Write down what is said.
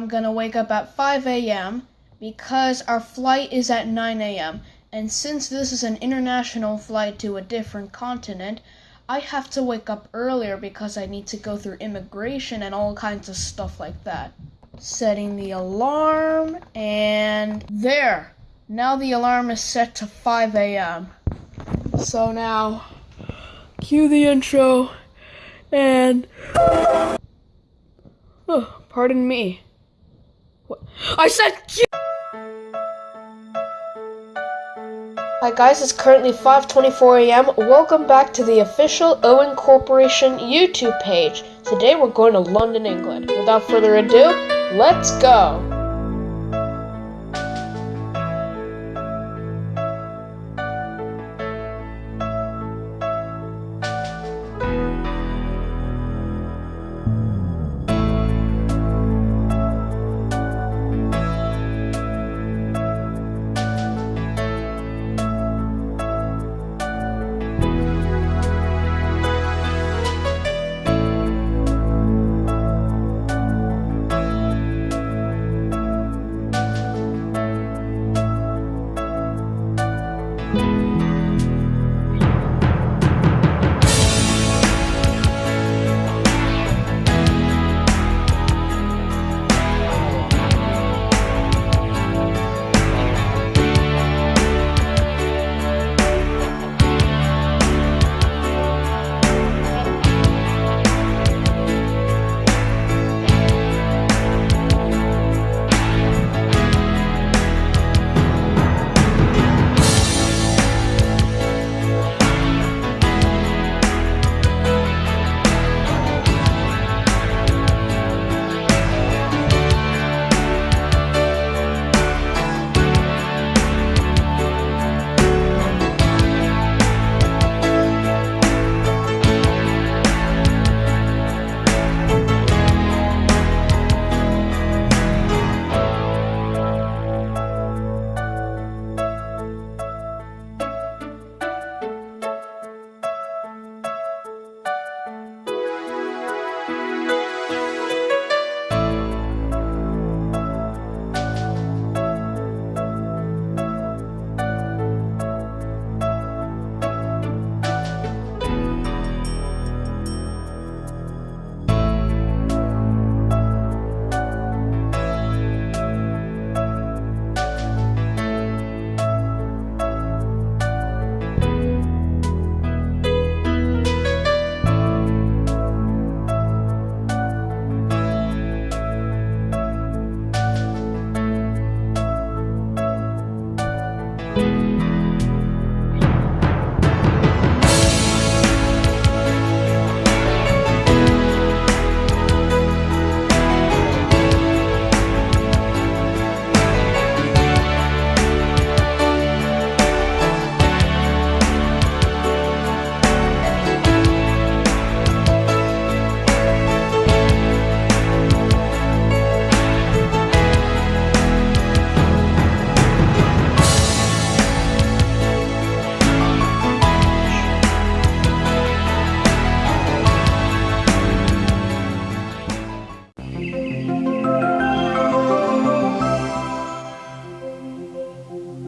I'm gonna wake up at 5 a.m. because our flight is at 9 a.m. And since this is an international flight to a different continent, I have to wake up earlier because I need to go through immigration and all kinds of stuff like that. Setting the alarm, and there! Now the alarm is set to 5 a.m. So now, cue the intro, and. Oh, pardon me. I said cue! Hi guys, it's currently 5:24 a.m. Welcome back to the official Owen Corporation YouTube page. Today we're going to London, England. Without further ado, let's go.